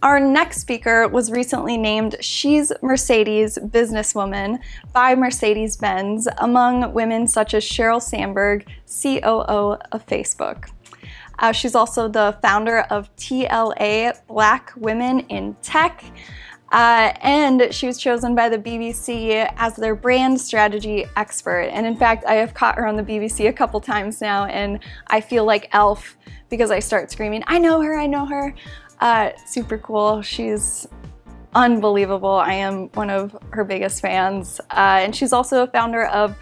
Our next speaker was recently named She's Mercedes Businesswoman by Mercedes-Benz among women such as Sheryl Sandberg, COO of Facebook. Uh, she's also the founder of TLA Black Women in Tech. Uh, and she was chosen by the BBC as their brand strategy expert. And in fact, I have caught her on the BBC a couple times now, and I feel like Elf because I start screaming, I know her, I know her. Uh, super cool. She's unbelievable. I am one of her biggest fans. Uh, and she's also a founder of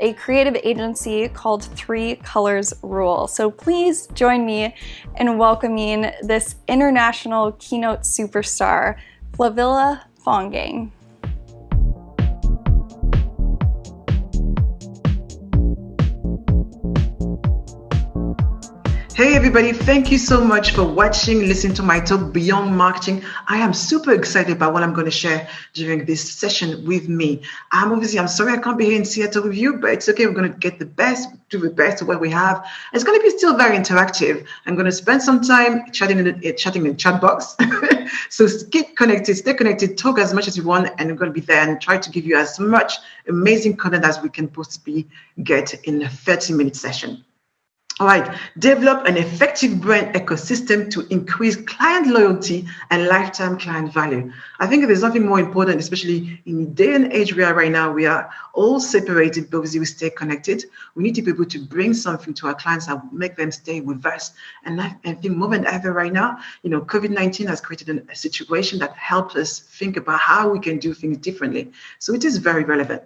a creative agency called Three Colors Rule. So please join me in welcoming this international keynote superstar, Flavilla Fongang. Hey everybody, thank you so much for watching, listening to my talk Beyond Marketing. I am super excited about what I'm going to share during this session with me. I'm obviously, I'm sorry I can't be here in Seattle with you, but it's okay. We're going to get the best, do the best of what we have. It's going to be still very interactive. I'm going to spend some time chatting in the, eh, chatting in the chat box. so keep connected, stay connected, talk as much as you want, and we're going to be there and try to give you as much amazing content as we can possibly get in a 30 minute session. All right, develop an effective brand ecosystem to increase client loyalty and lifetime client value. I think there's nothing more important, especially in the day and age we are right now. We are all separated, but we stay connected. We need to be able to bring something to our clients and make them stay with us. And I, I think more than ever right now, you know, COVID-19 has created a situation that helps us think about how we can do things differently. So it is very relevant.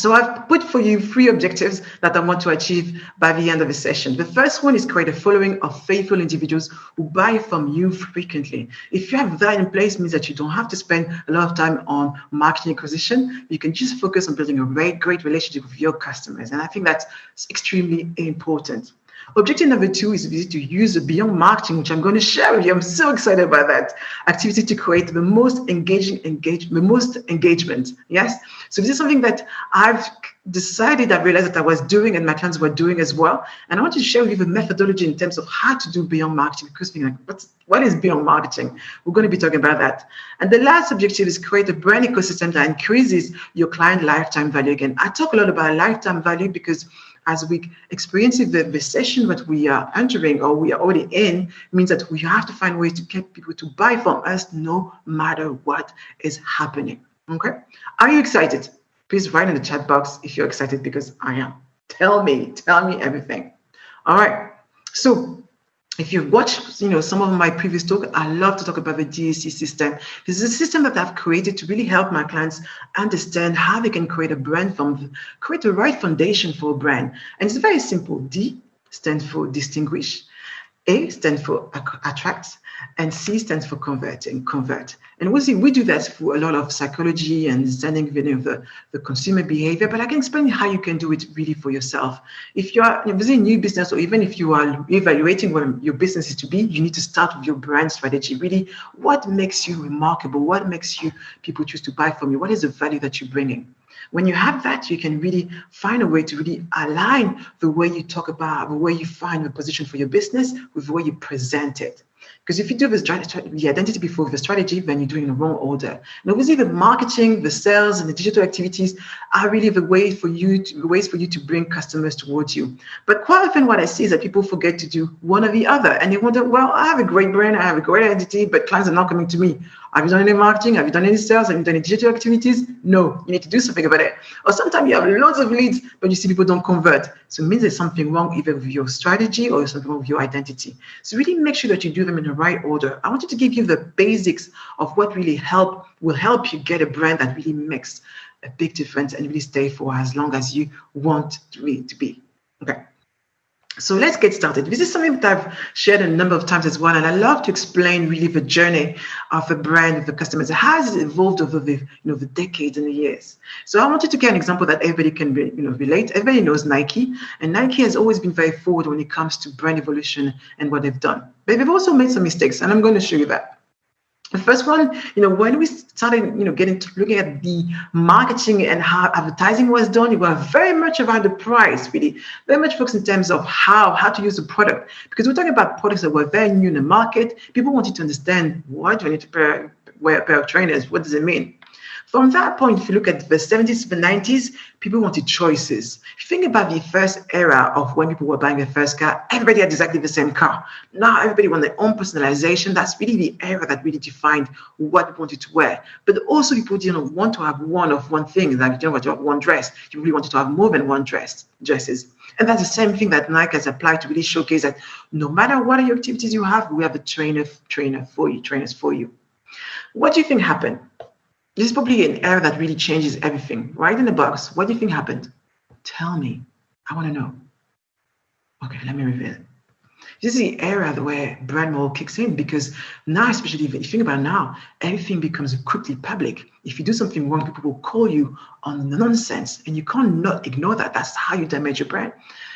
So I've put for you three objectives that I want to achieve by the end of the session. The first one is create a following of faithful individuals who buy from you frequently. If you have that in place, means that you don't have to spend a lot of time on marketing acquisition. You can just focus on building a great, great relationship with your customers. And I think that's extremely important. Objective number two is to use the beyond marketing, which I'm going to share with you. I'm so excited about that activity to create the most engaging engage, the most engagement. Yes. So this is something that I've decided, I realized that I was doing and my clients were doing as well. And I want to share with you the methodology in terms of how to do beyond marketing because being like, what's, what is beyond marketing? We're going to be talking about that. And the last objective is create a brand ecosystem that increases your client lifetime value. Again, I talk a lot about lifetime value because as we experience the recession that we are entering or we are already in means that we have to find ways to get people to buy from us no matter what is happening. Okay. Are you excited? Please write in the chat box if you're excited because I am. Tell me, tell me everything. All right. So if you've watched, you know, some of my previous talk, I love to talk about the DAC system. This is a system that I've created to really help my clients understand how they can create a brand from, create the right foundation for a brand. And it's very simple. D stands for distinguish. A stands for attract, and C stands for converting, convert. And we see we do that through a lot of psychology and understanding know, the, the consumer behavior, but I can explain how you can do it really for yourself. If you are a new business, or even if you are evaluating what your business is to be, you need to start with your brand strategy. Really, what makes you remarkable? What makes you people choose to buy from you? What is the value that you're bringing? When you have that, you can really find a way to really align the way you talk about, the way you find a position for your business with the way you present it. Because if you do this the identity before the strategy, then you're doing the wrong order. And obviously, the marketing, the sales, and the digital activities are really the way for you to, ways for you to bring customers towards you. But quite often, what I see is that people forget to do one or the other, and they wonder, well, I have a great brand, I have a great identity, but clients are not coming to me. Have you done any marketing? Have you done any sales? Have you done any digital activities? No, you need to do something about it. Or sometimes you have loads of leads, but you see people don't convert. So it means there's something wrong either with your strategy or something wrong with your identity. So really make sure that you do them in the right order. I wanted to give you the basics of what really help will help you get a brand that really makes a big difference and really stay for as long as you want to be. Okay. So let's get started. This is something that I've shared a number of times as well, and I love to explain really the journey of a brand of the customers. How has it evolved over the you know the decades and the years? So I wanted to get an example that everybody can you know relate. Everybody knows Nike, and Nike has always been very forward when it comes to brand evolution and what they've done. But they've also made some mistakes, and I'm going to show you that. The first one, you know, when we started, you know, getting to looking at the marketing and how advertising was done, it was very much about the price, really, very much focused in terms of how how to use the product. Because we're talking about products that were very new in the market. People wanted to understand why do I need to pair, wear a pair of trainers? What does it mean? From that point, if you look at the 70s to the 90s, people wanted choices. If you think about the first era of when people were buying their first car, everybody had exactly the same car. Now everybody wanted their own personalization. That's really the era that really defined what people wanted to wear. But also people didn't want to have one of one thing, like you don't want to have one dress. You really wanted to have more than one dress dresses. And that's the same thing that Nike has applied to really showcase that no matter what your activities you have, we have a trainer trainer for you, trainers for you. What do you think happened? This is probably an era that really changes everything. Write in the box, what do you think happened? Tell me. I want to know. Okay, let me reveal. This is the era where brand mold kicks in because now, especially if you think about now, everything becomes quickly public. If you do something wrong, people will call you on nonsense, and you can't not ignore that. That's how you damage your brand.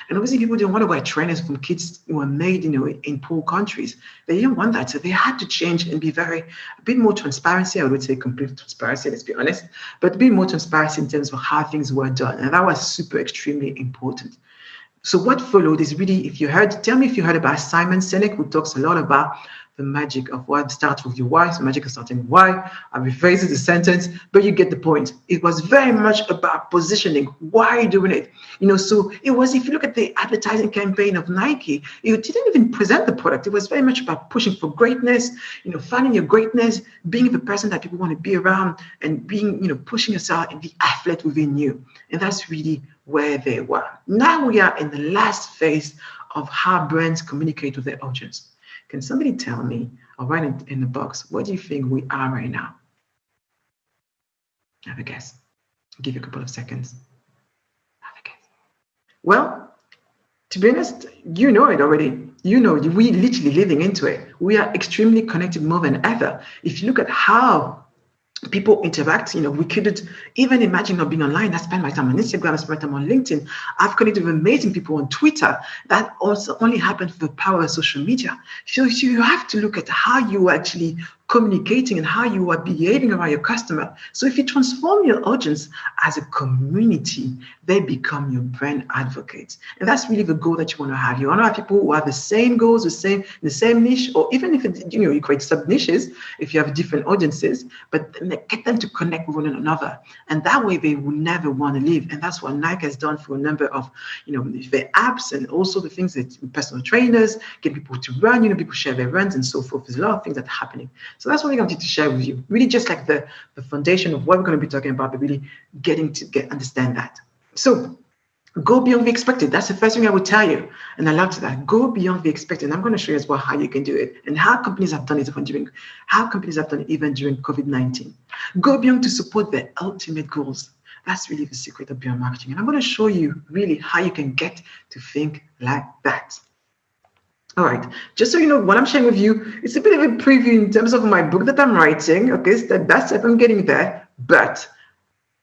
And obviously, people didn't want to buy trainers from kids who were made, you know, in poor countries. They didn't want that, so they had to change and be very a bit more transparency. I would say complete transparency. Let's be honest, but a bit more transparency in terms of how things were done, and that was super extremely important. So what followed is really, if you heard, tell me if you heard about Simon Sinek, who talks a lot about the magic of what starts with your why, the magic of starting why. I rephrase the sentence, but you get the point. It was very much about positioning. Why you doing it? You know, so it was, if you look at the advertising campaign of Nike, it didn't even present the product. It was very much about pushing for greatness, you know, finding your greatness, being the person that people want to be around and being, you know, pushing yourself and the athlete within you. And that's really where they were. Now we are in the last phase of how brands communicate with their audience. Can somebody tell me, or write it in the box, what do you think we are right now? Have a guess. I'll give you a couple of seconds. Have a guess. Well, to be honest, you know it already. You know, we are literally living into it. We are extremely connected more than ever. If you look at how people interact. You know, we couldn't even imagine not being online. I spend my time on Instagram, I spend my time on LinkedIn. I've connected with amazing people on Twitter. That also only happened through the power of social media. So, so you have to look at how you actually communicating and how you are behaving around your customer. So if you transform your audience as a community, they become your brand advocates. And that's really the goal that you want to have. You want to have people who have the same goals, the same, the same niche, or even if it, you know you create sub niches, if you have different audiences, but get them to connect with one another. And that way they will never want to leave. And that's what Nike has done for a number of, you know, their apps and also the things that personal trainers, get people to run, you know, people share their runs and so forth. There's a lot of things that are happening. So that's what I wanted to share with you. Really just like the, the foundation of what we're going to be talking about, but really getting to get understand that. So go beyond the expected. That's the first thing I would tell you. And I love that. Go beyond the expected. And I'm going to show you as well how you can do it and how companies have done it even during how companies have done it even during COVID-19. Go beyond to support their ultimate goals. That's really the secret of beyond marketing. And I'm going to show you really how you can get to think like that. All right, just so you know, what I'm sharing with you, it's a bit of a preview in terms of my book that I'm writing. Okay, step by step, I'm getting there, but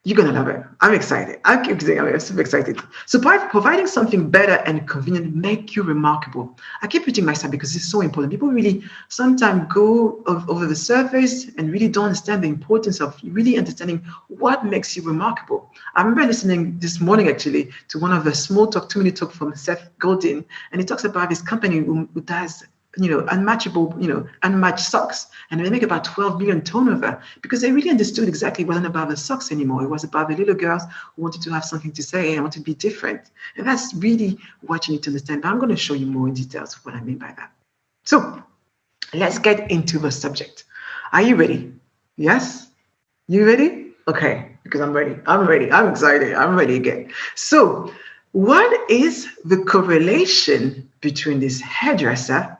you're gonna love it. I'm excited. I keep saying I'm super excited. So by providing something better and convenient, make you remarkable. I keep repeating myself because it's so important. People really sometimes go over the surface and really don't understand the importance of really understanding what makes you remarkable. I remember listening this morning actually to one of the small talk, two minute talk from Seth Godin, and he talks about this company who does you know, unmatchable, you know, unmatched socks. And they make about 12 million turnover because they really understood exactly it wasn't about the socks anymore. It was about the little girls who wanted to have something to say and want to be different. And that's really what you need to understand. But I'm going to show you more in details what I mean by that. So let's get into the subject. Are you ready? Yes? You ready? Okay, because I'm ready. I'm ready. I'm excited. I'm ready again. So what is the correlation between this hairdresser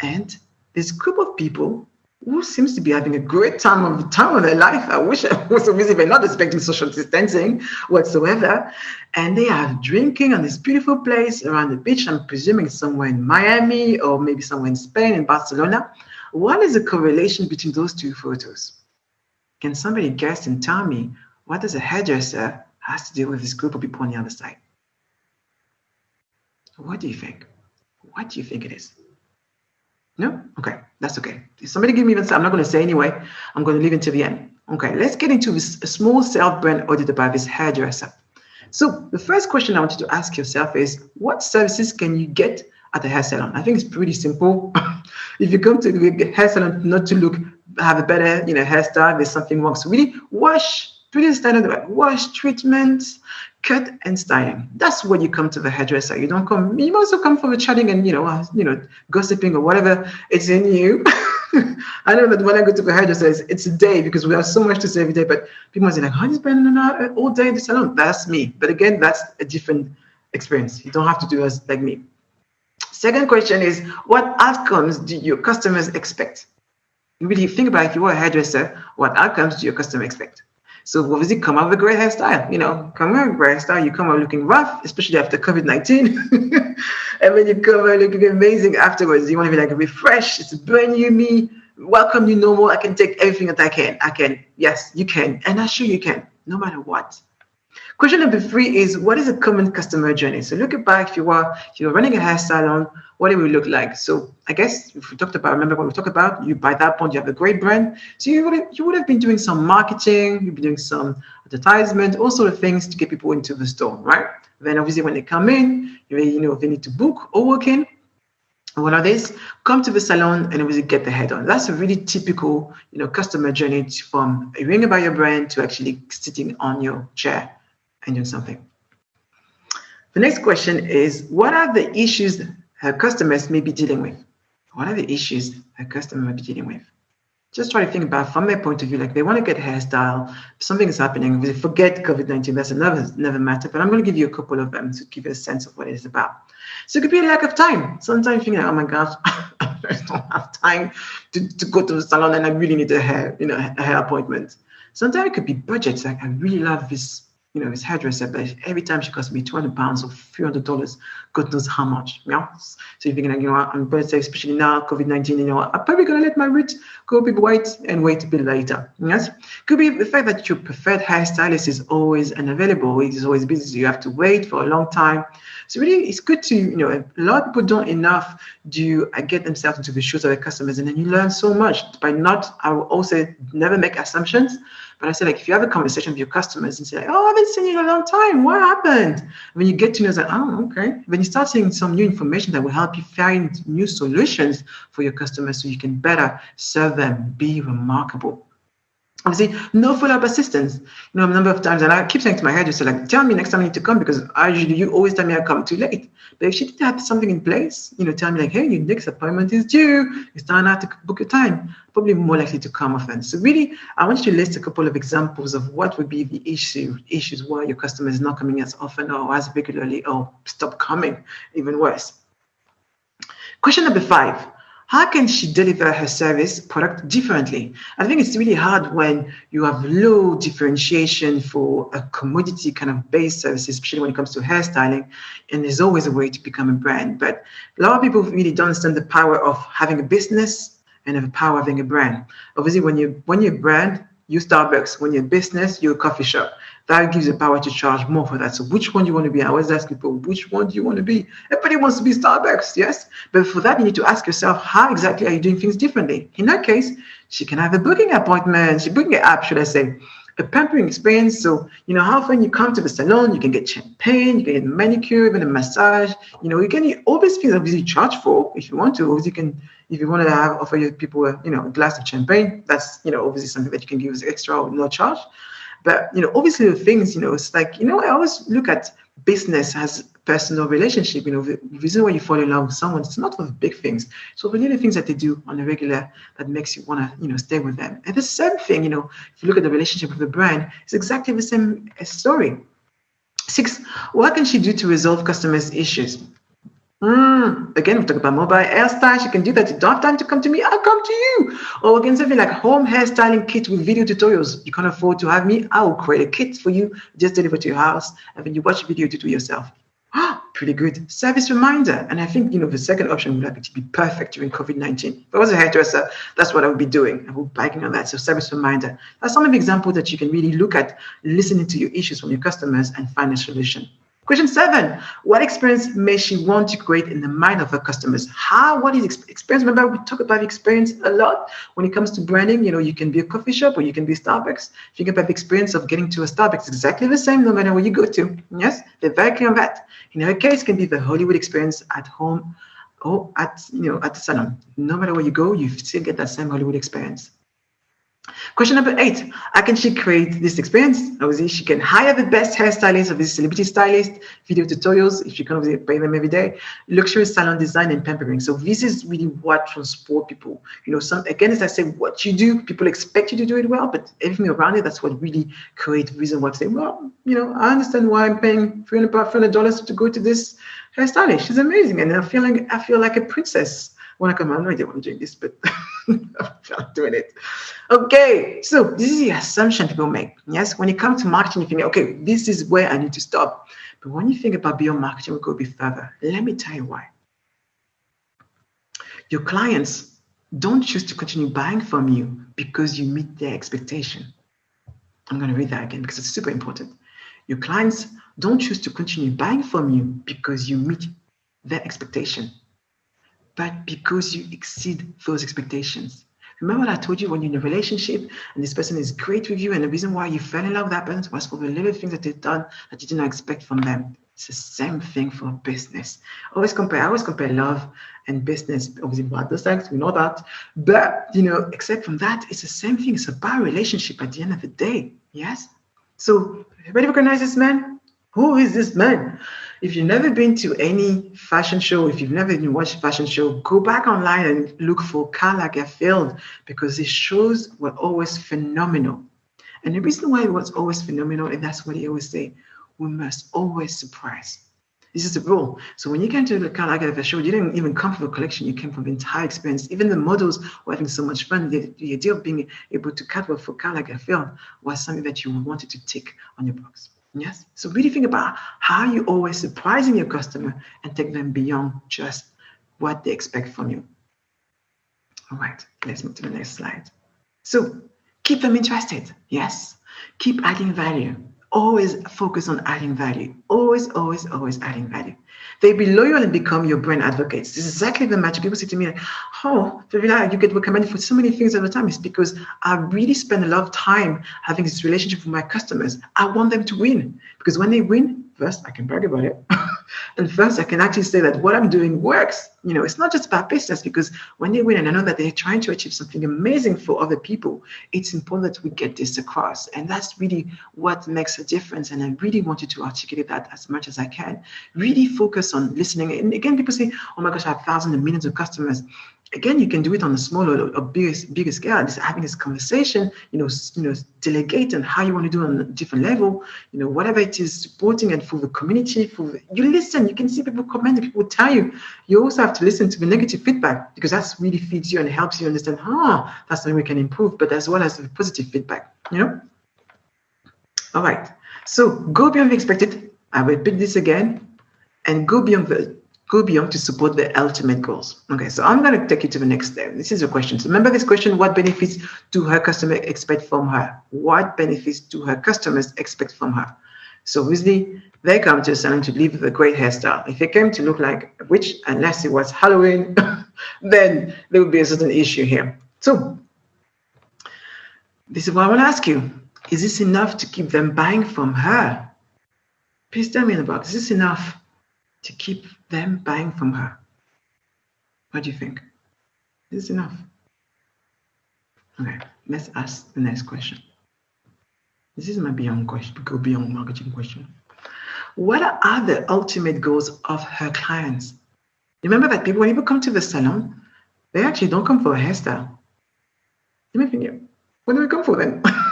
and this group of people who seems to be having a great time of the time of their life. I wish I was so busy, but not expecting social distancing whatsoever. And they are drinking on this beautiful place around the beach. I'm presuming somewhere in Miami or maybe somewhere in Spain, in Barcelona. What is the correlation between those two photos? Can somebody guess and tell me what does a hairdresser has to do with this group of people on the other side? What do you think? What do you think it is? No? Okay, that's okay. If somebody give me even I'm not going to say anyway. I'm going to leave to the end. Okay, let's get into this small self-brand audit by this hairdresser. So the first question I want you to ask yourself is, what services can you get at the hair salon? I think it's pretty simple. if you come to the hair salon not to look, have a better, you know, hairstyle, there's something wrong. So really wash, pretty standard, like wash, treatments, cut and styling. That's when you come to the hairdresser. You don't come, you also come for the chatting and, you know, uh, you know, gossiping or whatever it's in you. I know that when I go to the hairdresser, it's, it's, a day because we have so much to say every day, but people say like, how do you spend an hour all day in the salon? That's me. But again, that's a different experience. You don't have to do as like me. Second question is, what outcomes do your customers expect? Really think about if you were a hairdresser, what outcomes do your customer expect? So obviously come up with a great hairstyle. You know, come up with a great hairstyle. You come out looking rough, especially after COVID-19. and when you come out looking amazing afterwards, you want to be like refreshed. It's brand new me. Welcome you normal. I can take everything that I can. I can. Yes, you can. And I'm sure you can, no matter what. Question number three is what is a common customer journey? So look back if you are if you're running a hair salon, what it will look like. So I guess if we talked about, remember what we talked about, you by that point you have a great brand. So you would have, you would have been doing some marketing, you've been doing some advertisement, all sort of things to get people into the store, right? Then obviously when they come in, you, you know they need to book or walk in. What are these? Come to the salon and obviously get the head on. That's a really typical, you know, customer journey from hearing about your brand to actually sitting on your chair and doing something. The next question is, what are the issues her customers may be dealing with? What are the issues her customer may be dealing with? Just try to think about from their point of view, like they want to get hairstyle, something is happening, they forget COVID-19, that's another, another matter, but I'm going to give you a couple of them to give you a sense of what it is about. So it could be a lack of time. Sometimes you think, oh my gosh, I don't have time to, to go to the salon and I really need a hair, you know, a hair appointment. Sometimes it could be budgets. Like I really love this you know, his hairdresser, but every time she costs me 200 pounds or $300, God knows how much, yeah? So you're thinking, like, you know, I'm going to say, especially now, COVID-19, you know, I'm probably going to let my roots go a bit white and wait a bit later, yes? Could be the fact that your preferred hairstylist is always unavailable, it is always busy, you have to wait for a long time. So really, it's good to, you know, a lot of people don't enough do uh, get themselves into the shoes of their customers, and then you learn so much by not, I will also never make assumptions, but I say, like, if you have a conversation with your customers and say, like, oh, I haven't seen you in a long time. What happened? When you get to know, it's like, oh, okay. When you start seeing some new information that will help you find new solutions for your customers so you can better serve them, be remarkable. Obviously, no follow-up assistance. You know, a number of times, and I keep saying to my hairdresser, like, tell me next time I need to come because I usually you always tell me I come too late. But if she didn't have something in place, you know, tell me like, hey, your next appointment is due. It's time now to book a time. Probably more likely to come often. So really, I want you to list a couple of examples of what would be the issue issues why your customer is not coming as often or as regularly or stop coming, even worse. Question number five how can she deliver her service product differently? I think it's really hard when you have low differentiation for a commodity kind of based service, especially when it comes to hairstyling. And there's always a way to become a brand. But a lot of people really don't understand the power of having a business and the power of having a brand. Obviously, when you when you're a brand, you Starbucks. When you're a business, you're a coffee shop that gives you power to charge more for that. So which one do you want to be? I always ask people, which one do you want to be? Everybody wants to be Starbucks, yes? But for that, you need to ask yourself, how exactly are you doing things differently? In that case, she can have a booking appointment, she booking an app, should I say, a pampering experience. So, you know, how often you come to the salon, you can get champagne, you can get manicure, even a massage. You know, you can all these things obviously charge for if you want to. Obviously, you can if you want to have offer your people a you know a glass of champagne, that's you know obviously something that you can give as extra or no charge. But you know, obviously the things, you know, it's like, you know, I always look at business as personal relationship. You know, the reason why you fall in love with someone, it's not for the big things. So the little things that they do on a regular that makes you want to, you know, stay with them. And the same thing, you know, if you look at the relationship with the brand, it's exactly the same uh, story. Six, what can she do to resolve customers' issues? Mm, again, we talk about mobile hairstyles. You can do that. You don't have time to come to me. I'll come to you. Or again, something like home hairstyling kit with video tutorials. You can't afford to have me. I will create a kit for you, just deliver to your house, and then you watch a video to do yourself. Ah, pretty good. Service reminder. And I think, you know, the second option would like to be perfect during COVID-19. If I was a hairdresser, that's what I would be doing. I would be biking on that. So service reminder. That's some of the examples that you can really look at, listening to your issues from your customers and find a solution. Question seven, what experience may she want to create in the mind of her customers? How, what is experience? Remember, we talk about experience a lot when it comes to branding. You know, you can be a coffee shop or you can be Starbucks. If you can have experience of getting to a Starbucks, exactly the same no matter where you go to. Yes, they're very clear on that. In her case, can be the Hollywood experience at home or at, you know, at the salon. No matter where you go, you still get that same Hollywood experience. Question number eight, how can she create this experience? Obviously, she can hire the best hairstylist or the celebrity stylist, video tutorials, if you can obviously pay them every day, luxury salon design and pampering. So this is really what transport people. You know, some again, as I say, what you do, people expect you to do it well, but everything around it, that's what really creates reason why I say, well, you know, I understand why I'm paying $300 to go to this hairstylist. She's amazing. And I feel like I feel like a princess when I come out, no idea why I'm doing this, but I'm doing it. Okay, so this is the assumption people make. Yes, when it comes to marketing, you think, okay, this is where I need to stop. But when you think about beyond marketing, we go a bit further. Let me tell you why. Your clients don't choose to continue buying from you because you meet their expectation. I'm going to read that again because it's super important. Your clients don't choose to continue buying from you because you meet their expectation but because you exceed those expectations. Remember I told you when you're in a relationship and this person is great with you, and the reason why you fell in love with that person was for the little things that they've done that you didn't expect from them. It's the same thing for business. Always compare, I always compare love and business. Obviously, what the sex, we know that. But you know, except from that, it's the same thing. It's about relationship at the end of the day. Yes? So everybody recognize this man? Who is this man? If you've never been to any fashion show, if you've never even watched a fashion show, go back online and look for Karl Lagerfeld because his shows were always phenomenal. And the reason why it was always phenomenal, and that's what he always say, we must always surprise. This is the rule. So when you came to the Karl Lagerfeld show, you didn't even come from a collection, you came from the entire experience. Even the models were having so much fun. The, the idea of being able to catwalk for Karl Lagerfeld was something that you wanted to tick on your box. Yes. So really think about how you always surprising your customer and take them beyond just what they expect from you. All right, let's move to the next slide. So keep them interested. Yes. Keep adding value always focus on adding value. Always, always, always adding value. They be loyal and become your brand advocates. This is exactly the magic. People say to me, oh, like, oh, you get recommended for so many things at the time. It's because I really spend a lot of time having this relationship with my customers. I want them to win because when they win, first I can brag about it. and first I can actually say that what I'm doing works. You know, it's not just about business because when they win and I know that they're trying to achieve something amazing for other people, it's important that we get this across. And that's really what makes a difference. And I really wanted to articulate that as much as I can. Really focus on listening. And again, people say, oh my gosh, I have thousands and millions of customers again, you can do it on a smaller or bigger, bigger scale. Just having this conversation, you know, you know, delegate and how you want to do on a different level, you know, whatever it is, supporting and for the community, for the, you listen, you can see people comment, people tell you. You also have to listen to the negative feedback because that's really feeds you and helps you understand, ah, that's something we can improve, but as well as the positive feedback, you know? All right. So go beyond the expected. I repeat this again and go beyond the go beyond to support the ultimate goals. Okay, so I'm going to take you to the next step. This is a question. So remember this question, what benefits do her customer expect from her? What benefits do her customers expect from her? So obviously, they come to a salon to live with a great hairstyle. If they came to look like a witch, unless it was Halloween, then there would be a certain issue here. So this is what I want to ask you. Is this enough to keep them buying from her? Please tell me in the box, is this enough to keep them buying from her. What do you think? Is enough? Okay, let's ask the next question. This is my beyond question, go beyond marketing question. What are the ultimate goals of her clients? Remember that people, when people come to the salon, they actually don't come for a hairstyle. You may think, what do we come for then?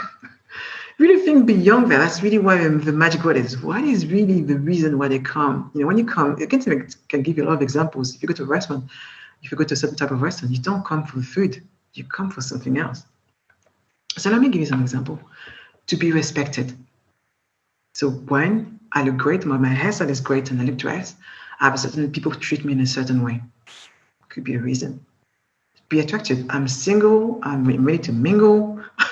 really think beyond that. That's really why the magic word is. What is really the reason why they come? You know, when you come, I can, can give you a lot of examples. If you go to a restaurant, if you go to a certain type of restaurant, you don't come for the food. You come for something else. So let me give you some example. To be respected. So when I look great, my, my hairstyle is great, and I look dressed, I have a certain people treat me in a certain way. Could be a reason. Be attractive. I'm single. I'm ready to mingle.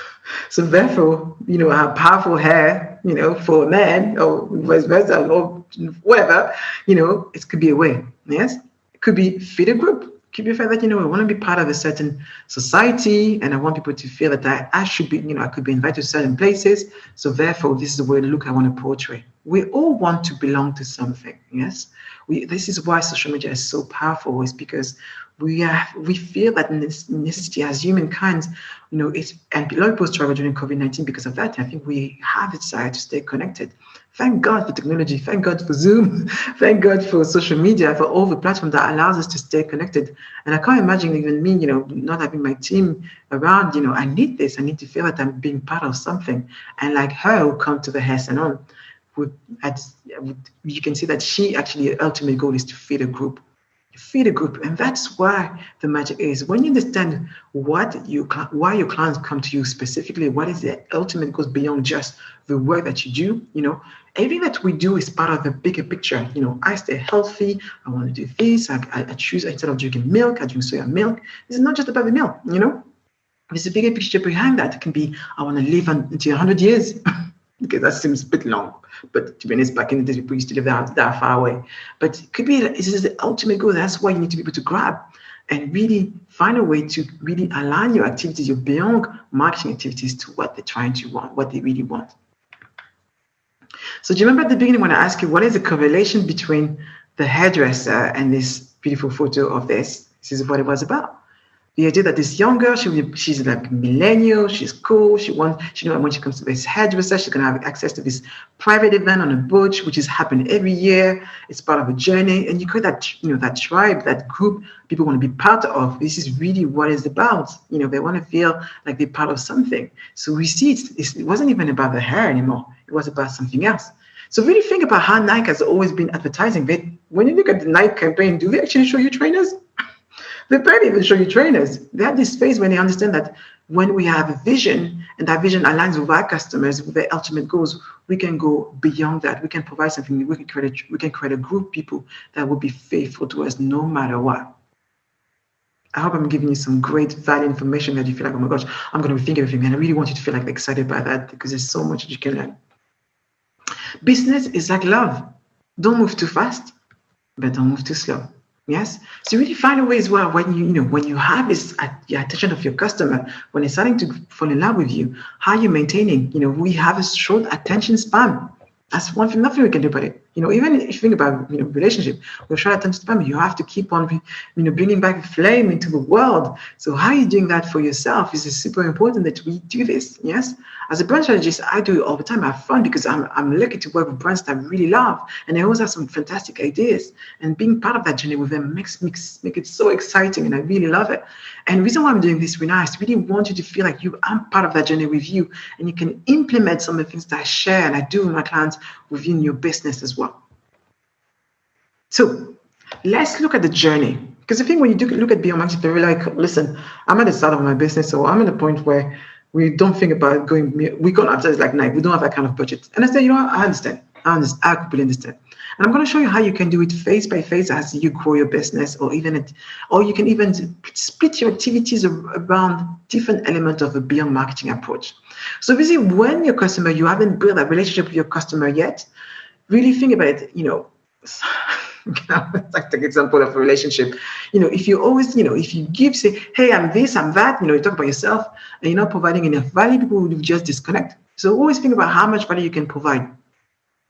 So therefore, you know, have powerful hair. you know, for a man or vice versa or whatever, you know, it could be a way. Yes. It could be feed a group. Could be a fact that, you know, I want to be part of a certain society and I want people to feel that I, I should be, you know, I could be invited to certain places. So therefore, this is the way look I want to portray. We all want to belong to something. Yes. We, this is why social media is so powerful, is because we have we feel that necessity as humankind, you know, it's and a lot of people struggle during COVID-19 because of that. I think we have a desire to stay connected. Thank God for technology, thank God for Zoom, thank God for social media, for all the platforms that allows us to stay connected. And I can't imagine even me, you know, not having my team around, you know, I need this, I need to feel that I'm being part of something. And like her who come to the hair salon, would, you can see that she actually ultimate goal is to feed a group. Feed a group and that's why the magic is. When you understand what you why your clients come to you specifically what is the ultimate goes beyond just the work that you do you know everything that we do is part of the bigger picture. You know i stay healthy i want to do this i, I choose instead of drinking milk i drink soya milk. It's not just about the milk you know? There's a bigger picture behind that. It can be i want to live until 100 years because that seems a bit long. But to be honest, back in the days, people used to live that, that far away. But it could be, this is the ultimate goal. That's why you need to be able to grab and really find a way to really align your activities, your beyond marketing activities to what they're trying to want, what they really want. So do you remember at the beginning when I asked you, what is the correlation between the hairdresser and this beautiful photo of this? This is what it was about the idea that this young girl, she, she's like millennial, she's cool, she wants, she know when she comes to this hairdresser, she's gonna have access to this private event on a boat, which is happening every year. It's part of a journey, and you create that, you know, that tribe, that group people want to be part of. This is really what it's about. You know, they want to feel like they're part of something. So we see it, it wasn't even about the hair anymore. It was about something else. So really think about how Nike has always been advertising. They, when you look at the Nike campaign, do they actually show you trainers? They barely even show you trainers. They have this phase when they understand that when we have a vision and that vision aligns with our customers, with their ultimate goals, we can go beyond that. We can provide something. We can create a, we can create a group of people that will be faithful to us no matter what. I hope I'm giving you some great value information that you feel like, oh my gosh, I'm going to of everything. And I really want you to feel like excited by that because there's so much that you can learn. Business is like love. Don't move too fast, but don't move too slow. Yes. So really find a way as well when you, you know, when you have this at the attention of your customer, when they're starting to fall in love with you, how are you maintaining? You know, we have a short attention span. That's one thing, nothing we can do about it. You know, even if you think about you know relationship, we're trying to spam. You have to keep on, you know, bringing back flame into the world. So how are you doing that for yourself? Is super important that we do this. Yes, as a brand strategist, I do it all the time. I have fun because I'm I'm lucky to work with brands that I really love, and I always have some fantastic ideas. And being part of that journey with them makes makes make it so exciting, and I really love it. And the reason why I'm doing this with is really want you to feel like you I'm part of that journey with you, and you can implement some of the things that I share and I do with my clients within your business as well. So let's look at the journey. Because I think when you do look at beyond marketing, they're like, listen, I'm at the start of my business, so I'm at the point where we don't think about going, we go after like Nike, we don't have that kind of budget. And I said, you know I understand. I understand. I completely understand. And I'm going to show you how you can do it phase by phase as you grow your business, or even it, or you can even split your activities around different elements of a beyond marketing approach. So basically, when your customer, you haven't built a relationship with your customer yet, really think about it. You know, the example of a relationship. You know, if you always, you know, if you give, say, hey, I'm this, I'm that, you know, you talk about yourself, and you're not providing enough value, people will just disconnect. So always think about how much value you can provide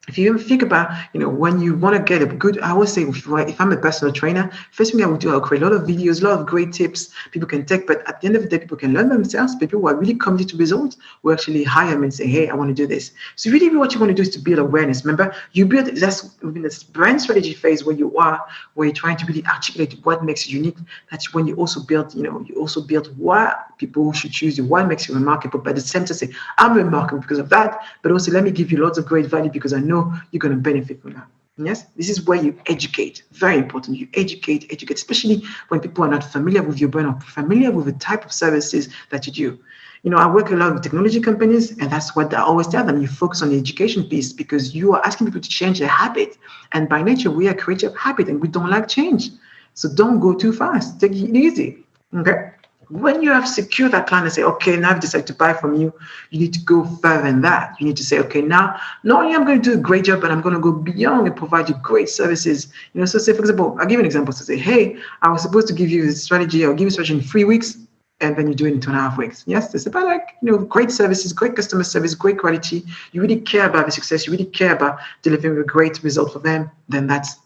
if you think about, you know, when you want to get a good, I always say, if, if, I'm a personal trainer, first thing I would do, I'll create a lot of videos, a lot of great tips people can take. But at the end of the day, people can learn themselves. People who are really committed to results will actually hire me and say, hey, I want to do this. So really, what you want to do is to build awareness. Remember, you build that's within this brand strategy phase where you are, where you're trying to really articulate what makes you unique. That's when you also build, you know, you also build why people should choose you, what makes you remarkable. But at the same time, say, I'm remarkable because of that. But also, let me give you lots of great value because I know know you're going to benefit from that. Yes, this is where you educate. Very important. You educate, educate, especially when people are not familiar with your brand or familiar with the type of services that you do. You know, I work a lot with technology companies, and that's what I always tell them. You focus on the education piece because you are asking people to change their habit. And by nature, we are creatures of habit and we don't like change. So don't go too fast. Take it easy. Okay. When you have secured that client and say, okay, now I've decided to buy from you, you need to go further than that. You need to say, okay, now not only I'm going to do a great job, but I'm going to go beyond and provide you great services. You know, so say, for example, I'll give you an example. So say, hey, I was supposed to give you a strategy, I'll give you a strategy in three weeks, and then you do it in two and a half weeks. Yes, it's about like, you know, great services, great customer service, great quality. You really care about the success, you really care about delivering a great result for them, then that's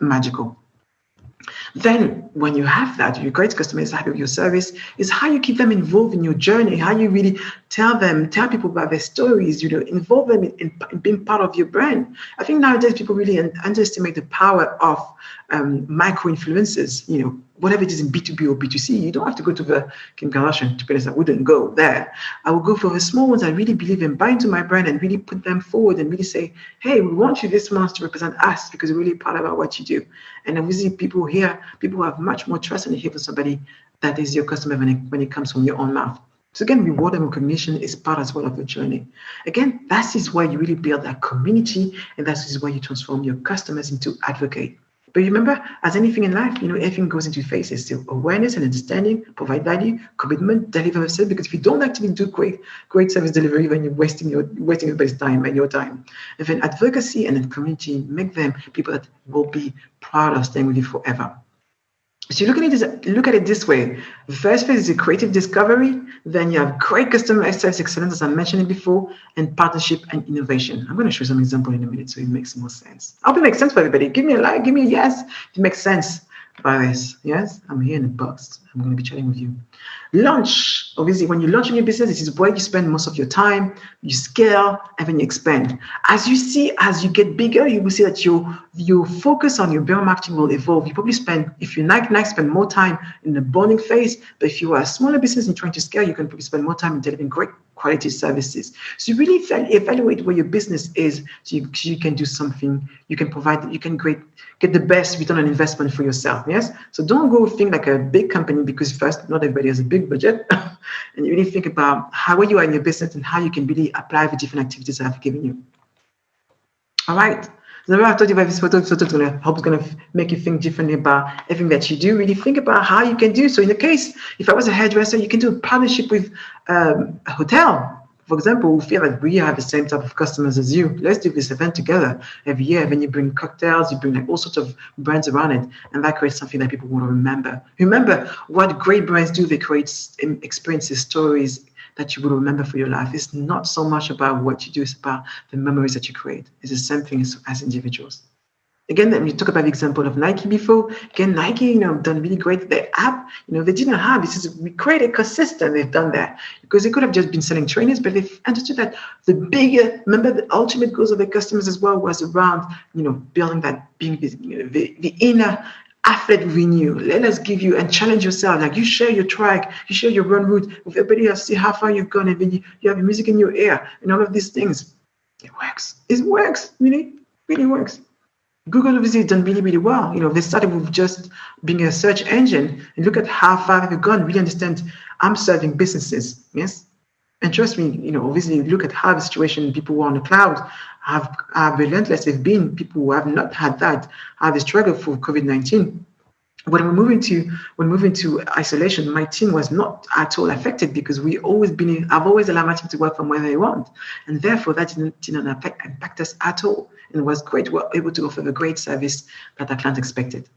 magical. Then, when you have that, your great customer happy with your service, is how you keep them involved in your journey, how you really tell them, tell people about their stories, you know, involve them in, in, in being part of your brand. I think nowadays people really underestimate the power of um, micro influencers, you know, whatever it is in B2B or B2C, you don't have to go to the Kim Kardashian, to be honest, I wouldn't go there. I would go for the small ones I really believe in, buy into my brand and really put them forward and really say, hey, we want you this month to represent us because we're really proud about what you do. And obviously people here, people have much more trust and hear from somebody that is your customer when it, when it comes from your own mouth. So again, reward and recognition is part as well of your journey. Again, that is where you really build that community and that is where you transform your customers into advocate. But remember, as anything in life, you know, everything goes into phases. So awareness and understanding, provide value, commitment, deliver service. Because if you don't actually do great, great service delivery, then you're wasting your wasting everybody's time and your time. And then advocacy and then community make them people that will be proud of staying with you forever. So you look at it look at it this way. The first phase is a creative discovery. Then you have great customer service excellence, as I mentioned before, and partnership and innovation. I'm going to show you some example in a minute so it makes more sense. I hope it makes sense for everybody. Give me a like, give me a yes. It makes sense by this. Yes, I'm here in the box. I'm going to be chatting with you. Launch. Obviously, when you launch a new business, this is where you spend most of your time. You scale and then you expand. As you see, as you get bigger, you will see that your your focus on your brand marketing will evolve. You probably spend, if you're like, like spend more time in the bonding phase. But if you are a smaller business and trying to scale, you can probably spend more time in delivering great quality services. So you really evaluate where your business is so you, so you can do something, you can provide, you can create, get the best return on investment for yourself. Yes. So don't go think like a big company because first, not everybody has a big budget. and you really think about how you are in your business and how you can really apply the different activities I've given you. All right. So I told you about this photo, is gonna hope it's gonna make you think differently about everything that you do. Really think about how you can do. So in the case, if I was a hairdresser, you can do a partnership with um, a hotel. For example, we feel like we have the same type of customers as you. Let's do this event together every year. Then you bring cocktails, you bring like all sorts of brands around it, and that creates something that people want to remember. Remember what great brands do. They create experiences, stories, that you will remember for your life. It's not so much about what you do, it's about the memories that you create. It's the same thing as, as individuals. Again, when you talk about the example of Nike before, again, Nike, you know, done really great. Their app, you know, they didn't have this is we create ecosystem. They've done that because they could have just been selling trainers, but they've understood that the bigger, remember, the ultimate goals of their customers as well was around, you know, building that being you know, the, the inner athlete renew. Let us give you and challenge yourself. Like you share your track, you share your run route with everybody else, see how far you've gone, and then you, you have music in your ear and all of these things. It works. It works. Really, really works. Google obviously done really, really well. You know, they started with just being a search engine and look at how far they've gone. Really understand I'm serving businesses. Yes. And trust me, you know, obviously look at how the situation people who are on the cloud have, have relentless they've been. People who have not had that have struggled for COVID-19. When we're moving to when moving to isolation, my team was not at all affected because we always been I've always allowed my team to work from where they want, and therefore that didn't, didn't affect, impact us at all, and was great. We were able to offer the great service that our client expected.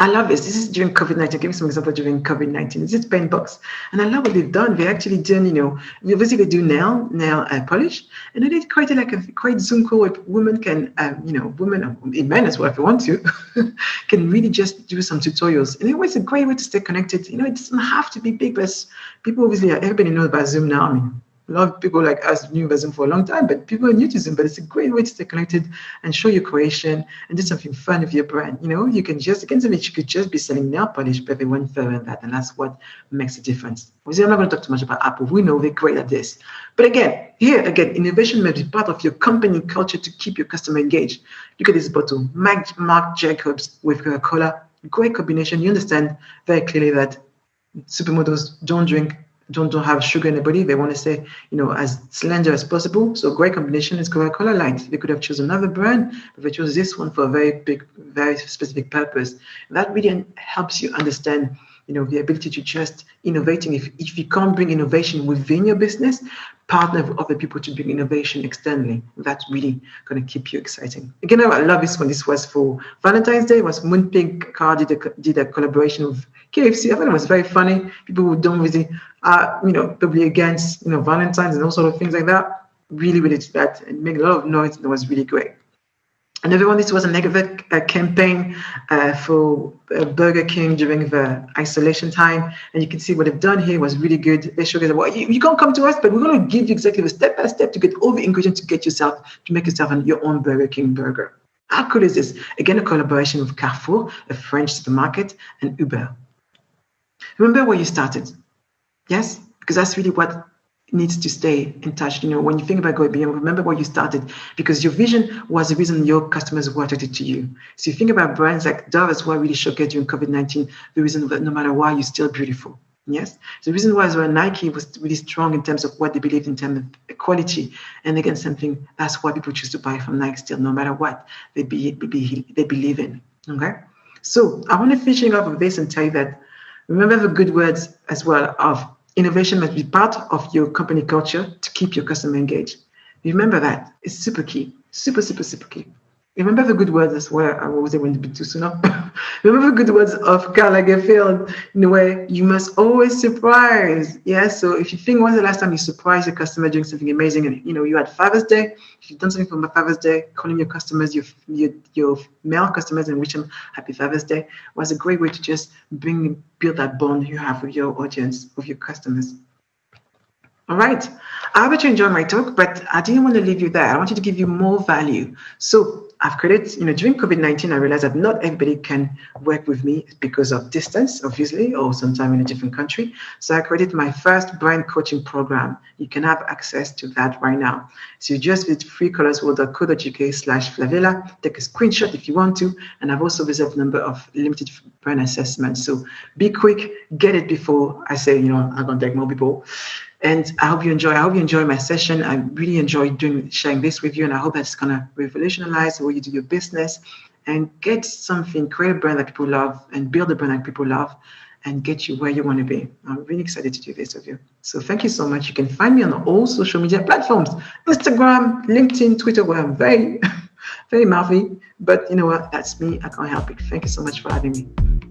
I love this. This is during COVID 19. Give me some example during COVID 19. This is Paintbox. And I love what they've done. They actually done, you know, obviously basically do nail, nail uh, polish. And then they created like a great Zoom call where women can, um, you know, women, uh, men as well, if they want to, can really just do some tutorials. And it was a great way to stay connected. You know, it doesn't have to be big, but people obviously, everybody knows about Zoom now. I mean, a lot of people like us knew Zoom for a long time, but people are new to Zoom. But it's a great way to stay connected and show your creation and do something fun with your brand. You know, you can just again you could just be selling nail polish, but they went further than that, and that's what makes a difference. Obviously, I'm not going to talk too much about Apple. We know they're great at this. But again, here again, innovation may be part of your company culture to keep your customer engaged. Look at this bottle, Mark, Marc Jacobs with Coca-Cola. Great combination. You understand very clearly that supermodels don't drink don't, don't have sugar in the body. They want to stay, you know, as slender as possible. So great combination is Coca-Cola Light. They could have chosen another brand, but they chose this one for a very big, very specific purpose. that really helps you understand you know, the ability to just innovating. If, if you can't bring innovation within your business, partner with other people to bring innovation externally. That's really going to keep you exciting. Again, I love this one. This was for Valentine's Day. It was Moonpig Car did a, did a collaboration with KFC. I thought it was very funny. People who don't really, uh, you know, probably against, you know, Valentine's and all sort of things like that. Really, really that and make a lot of noise. And it was really great. Another one, this was a negative uh, campaign uh, for uh, Burger King during the isolation time. And you can see what they've done here was really good. They showed that, well, you, you, can't come to us, but we're going to give you exactly the step by step to get all the ingredients to get yourself, to make yourself your own Burger King burger. How cool is this? Again, a collaboration with Carrefour, a French supermarket, and Uber. Remember where you started. Yes? Because that's really what needs to stay in touch. You know, when you think about going beyond, remember where you started because your vision was the reason your customers were attracted to you. So you think about brands like Dove as well really showcased during COVID-19, the reason that no matter what, you're still beautiful. Yes. The reason why is well, Nike was really strong in terms of what they believed in terms of equality. And again, something that's why people choose to buy from Nike still, no matter what they be, be they believe in. Okay. So I want to finish off with this and tell you that remember the good words as well of Innovation must be part of your company culture to keep your customer engaged. Remember that. It's super key. Super, super, super key. Remember the good words as well. I was able to be too soon. Remember the good words of Karl Lagerfeld in a way, you must always surprise. Yeah. So if you think when's the last time you surprised a customer doing something amazing and you know you had Father's Day, if you've done something for my Father's Day, calling your customers, your your, your male customers and wish them happy Father's Day was a great way to just bring build that bond you have with your audience, with your customers. All right. I hope you enjoyed my talk, but I didn't want to leave you there. I wanted to give you more value. So I've created, you know, during COVID-19, I realized that not everybody can work with me because of distance, obviously, or sometime in a different country. So I created my first brand coaching program. You can have access to that right now. So you just visit freecolorsworld.co.uk slash Flavella, take a screenshot if you want to, and I've also reserved a number of limited brand assessments. So be quick, get it before I say, you know, I'm gonna take more people. And I hope you enjoy. I hope you enjoy my session. I really enjoy doing sharing this with you, and I hope that's gonna revolutionize the way you do your business and get something, create a brand that people love, and build a brand that people love, and get you where you want to be. I'm really excited to do this with you. So thank you so much. You can find me on all social media platforms: Instagram, LinkedIn, Twitter, where I'm very, very mouthy. But you know what? That's me. I can't help it. Thank you so much for having me.